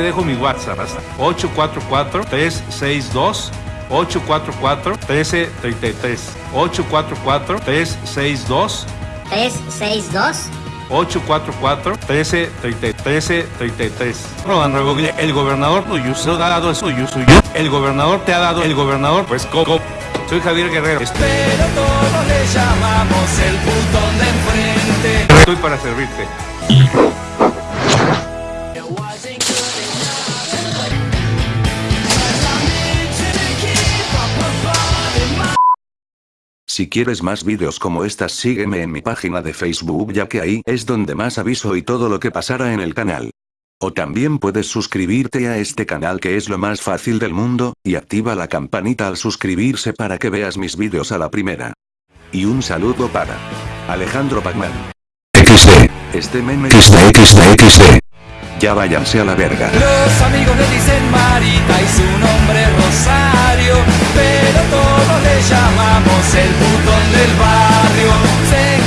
dejo mi WhatsApp. 844-362. 844-1333. 844-362. 362. 844-1333. El gobernador tuyo se ha dado eso suyo, suyo. El gobernador te ha dado, el gobernador, pues Coco. Soy Javier Guerrero. Pero todos le llamamos el putón de enfrente. Estoy para servirte. Si quieres más vídeos como estas sígueme en mi página de Facebook ya que ahí es donde más aviso y todo lo que pasará en el canal. O también puedes suscribirte a este canal que es lo más fácil del mundo, y activa la campanita al suscribirse para que veas mis vídeos a la primera. Y un saludo para Alejandro Pacman. XD. Este meme XD XD XD. Ya váyanse a la verga. Los amigos le dicen Marita y